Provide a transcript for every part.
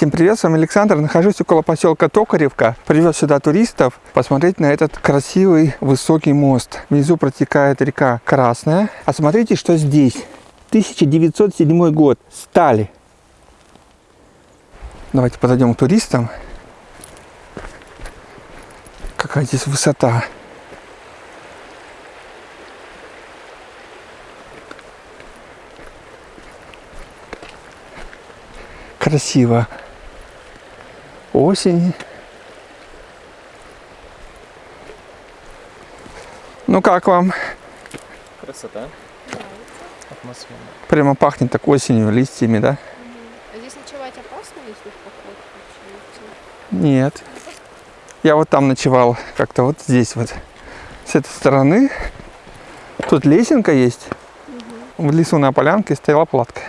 Всем привет, с вами Александр. Нахожусь около поселка Токаревка. Привез сюда туристов посмотреть на этот красивый высокий мост. Внизу протекает река Красная. А смотрите, что здесь. 1907 год. Стали. Давайте подойдем к туристам. Какая здесь высота. красиво. Осень. Ну как вам? Красота. Атмосфера. Прямо пахнет так осенью, листьями, да? А здесь ночевать опасно, если в поход? Нет. Я вот там ночевал, как-то вот здесь вот. С этой стороны. Тут лесенка есть. В лесу на полянке стояла палатка.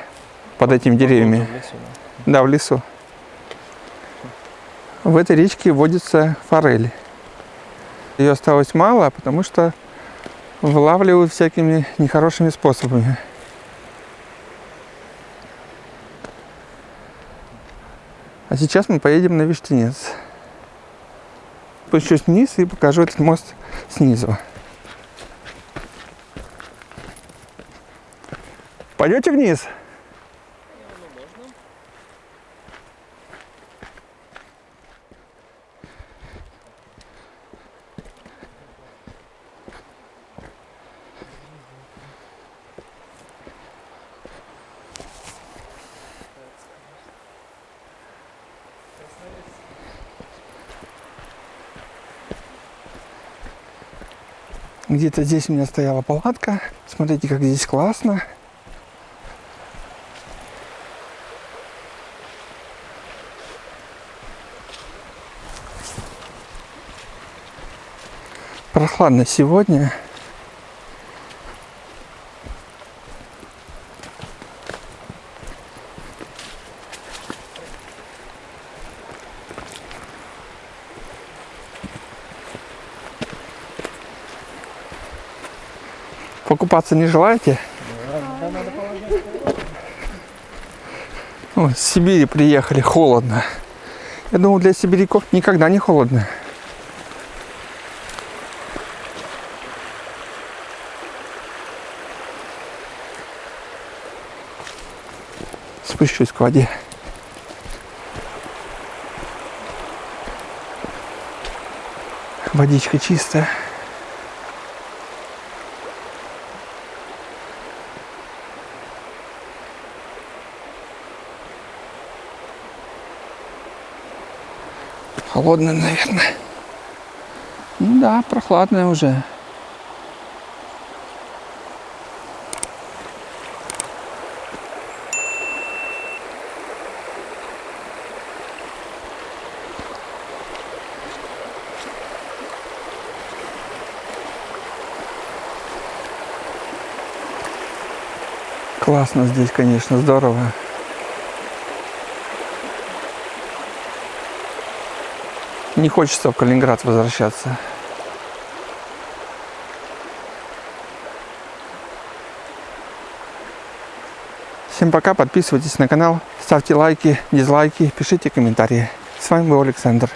Под этими деревьями. В лесу, да. Да, в лесу. В этой речке водится форель. Ее осталось мало, потому что вылавливают всякими нехорошими способами. А сейчас мы поедем на Виштинец. Спущусь вниз и покажу этот мост снизу. Пойдете вниз? Где-то здесь у меня стояла палатка. Смотрите, как здесь классно. Прохладно сегодня. Покупаться не желаете? О, с Сибири приехали, холодно. Я думал, для сибиряков никогда не холодно. Спущусь к воде. Водичка чистая. Холодная, наверное. Ну да, прохладная уже. Классно здесь, конечно, здорово. Не хочется в Калининград возвращаться. Всем пока, подписывайтесь на канал, ставьте лайки, дизлайки, пишите комментарии. С вами был Александр.